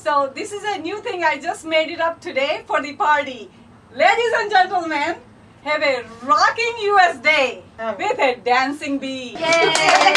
So this is a new thing. I just made it up today for the party. Ladies and gentlemen, have a rocking US day with a dancing bee. Yay!